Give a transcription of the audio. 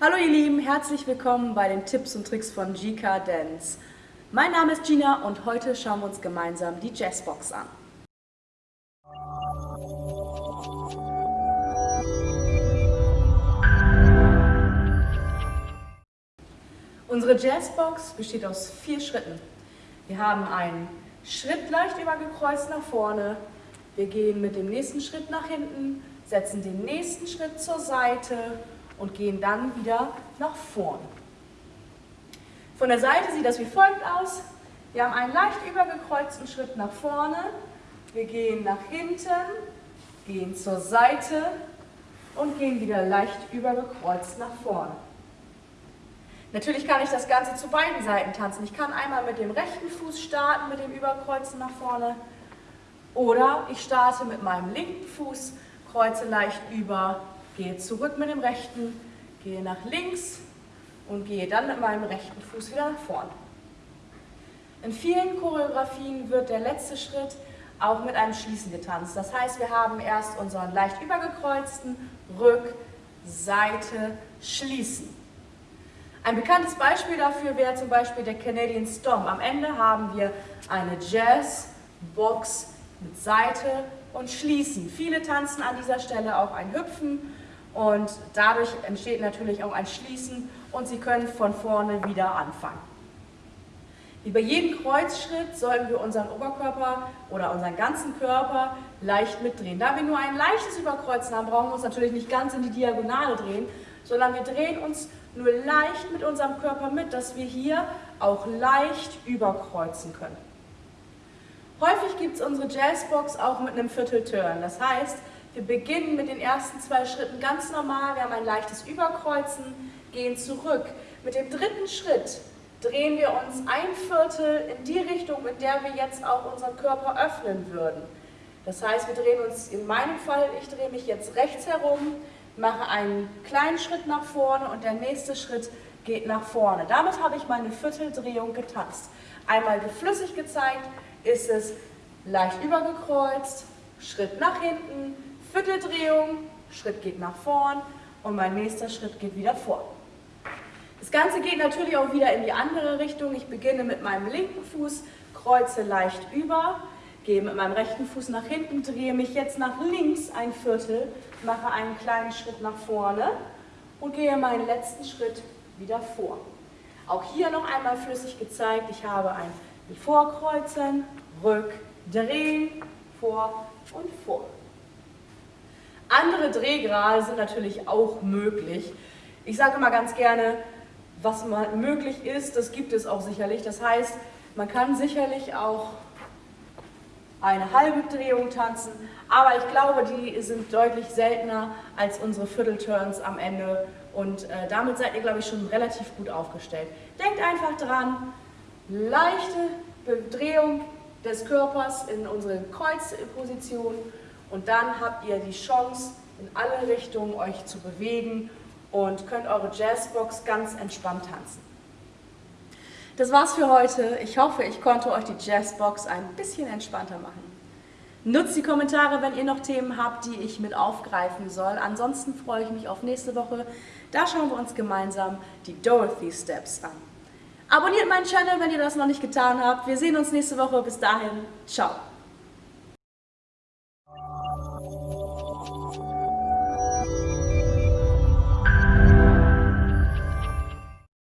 Hallo ihr Lieben, herzlich willkommen bei den Tipps und Tricks von GK Dance. Mein Name ist Gina und heute schauen wir uns gemeinsam die Jazzbox an. Unsere Jazzbox besteht aus vier Schritten. Wir haben einen Schritt leicht übergekreuzt nach vorne, wir gehen mit dem nächsten Schritt nach hinten, setzen den nächsten Schritt zur Seite und gehen dann wieder nach vorn. Von der Seite sieht das wie folgt aus. Wir haben einen leicht übergekreuzten Schritt nach vorne, wir gehen nach hinten, gehen zur Seite und gehen wieder leicht übergekreuzt nach vorne. Natürlich kann ich das Ganze zu beiden Seiten tanzen. Ich kann einmal mit dem rechten Fuß starten, mit dem Überkreuzen nach vorne. Oder ich starte mit meinem linken Fuß, kreuze leicht über, gehe zurück mit dem rechten, gehe nach links und gehe dann mit meinem rechten Fuß wieder nach vorne. In vielen Choreografien wird der letzte Schritt auch mit einem Schließen getanzt. Das heißt, wir haben erst unseren leicht übergekreuzten Rück, Seite, Schließen. Ein bekanntes Beispiel dafür wäre zum Beispiel der Canadian Stomp. Am Ende haben wir eine Jazz-Box mit Seite und Schließen. Viele tanzen an dieser Stelle auch ein Hüpfen und dadurch entsteht natürlich auch ein Schließen und Sie können von vorne wieder anfangen. Wie bei jedem Kreuzschritt sollten wir unseren Oberkörper oder unseren ganzen Körper leicht mitdrehen. Da wir nur ein leichtes Überkreuzen haben, brauchen wir uns natürlich nicht ganz in die Diagonale drehen, sondern wir drehen uns nur leicht mit unserem Körper mit, dass wir hier auch leicht überkreuzen können. Häufig gibt es unsere Jazzbox auch mit einem Viertelturn. Das heißt, wir beginnen mit den ersten zwei Schritten ganz normal. Wir haben ein leichtes Überkreuzen, gehen zurück. Mit dem dritten Schritt drehen wir uns ein Viertel in die Richtung, in der wir jetzt auch unseren Körper öffnen würden. Das heißt, wir drehen uns in meinem Fall, ich drehe mich jetzt rechts herum, mache einen kleinen Schritt nach vorne und der nächste Schritt geht nach vorne. Damit habe ich meine Vierteldrehung getanzt. Einmal geflüssig gezeigt, ist es leicht übergekreuzt, Schritt nach hinten, Vierteldrehung, Schritt geht nach vorn und mein nächster Schritt geht wieder vor. Das Ganze geht natürlich auch wieder in die andere Richtung. Ich beginne mit meinem linken Fuß, kreuze leicht über, gehe mit meinem rechten Fuß nach hinten, drehe mich jetzt nach links ein Viertel, mache einen kleinen Schritt nach vorne und gehe meinen letzten Schritt wieder vor. Auch hier noch einmal flüssig gezeigt, ich habe ein Vorkreuzen, Rück, Drehen, Vor und Vor. Andere Drehgrade sind natürlich auch möglich. Ich sage immer ganz gerne, was möglich ist, das gibt es auch sicherlich. Das heißt, man kann sicherlich auch eine halbe Drehung tanzen, aber ich glaube, die sind deutlich seltener als unsere Viertelturns am Ende und äh, damit seid ihr, glaube ich, schon relativ gut aufgestellt. Denkt einfach dran, leichte Drehung des Körpers in unsere Kreuzposition und dann habt ihr die Chance, in alle Richtungen euch zu bewegen und könnt eure Jazzbox ganz entspannt tanzen. Das war's für heute. Ich hoffe, ich konnte euch die Jazzbox ein bisschen entspannter machen. Nutzt die Kommentare, wenn ihr noch Themen habt, die ich mit aufgreifen soll. Ansonsten freue ich mich auf nächste Woche. Da schauen wir uns gemeinsam die Dorothy Steps an. Abonniert meinen Channel, wenn ihr das noch nicht getan habt. Wir sehen uns nächste Woche. Bis dahin, ciao.